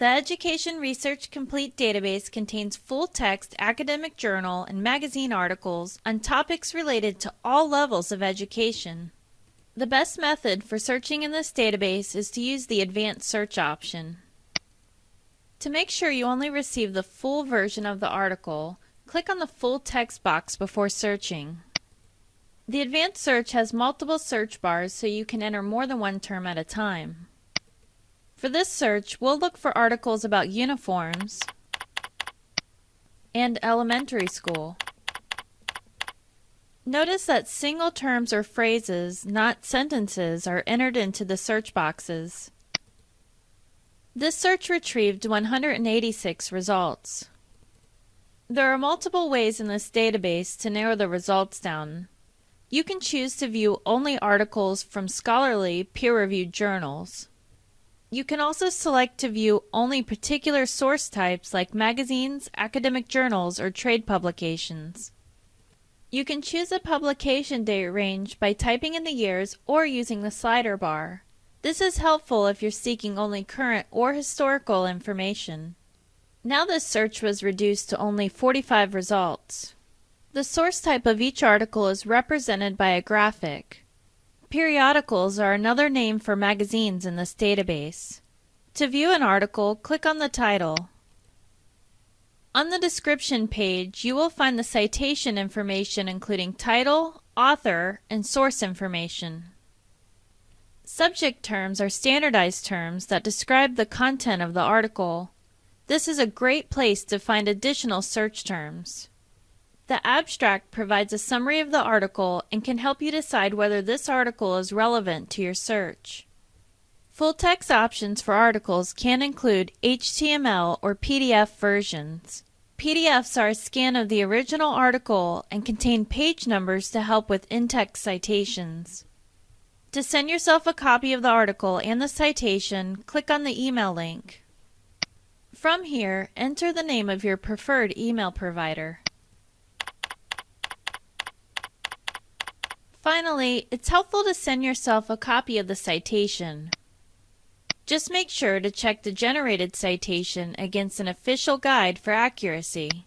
The Education Research Complete database contains full-text academic journal and magazine articles on topics related to all levels of education. The best method for searching in this database is to use the Advanced Search option. To make sure you only receive the full version of the article, click on the full text box before searching. The Advanced Search has multiple search bars so you can enter more than one term at a time. For this search, we'll look for articles about uniforms and elementary school. Notice that single terms or phrases, not sentences, are entered into the search boxes. This search retrieved 186 results. There are multiple ways in this database to narrow the results down. You can choose to view only articles from scholarly, peer-reviewed journals. You can also select to view only particular source types like magazines, academic journals, or trade publications. You can choose a publication date range by typing in the years or using the slider bar. This is helpful if you're seeking only current or historical information. Now this search was reduced to only 45 results. The source type of each article is represented by a graphic. Periodicals are another name for magazines in this database. To view an article, click on the title. On the description page, you will find the citation information including title, author, and source information. Subject terms are standardized terms that describe the content of the article. This is a great place to find additional search terms. The abstract provides a summary of the article and can help you decide whether this article is relevant to your search. Full text options for articles can include HTML or PDF versions. PDFs are a scan of the original article and contain page numbers to help with in-text citations. To send yourself a copy of the article and the citation, click on the email link. From here, enter the name of your preferred email provider. Finally, it's helpful to send yourself a copy of the citation. Just make sure to check the generated citation against an official guide for accuracy.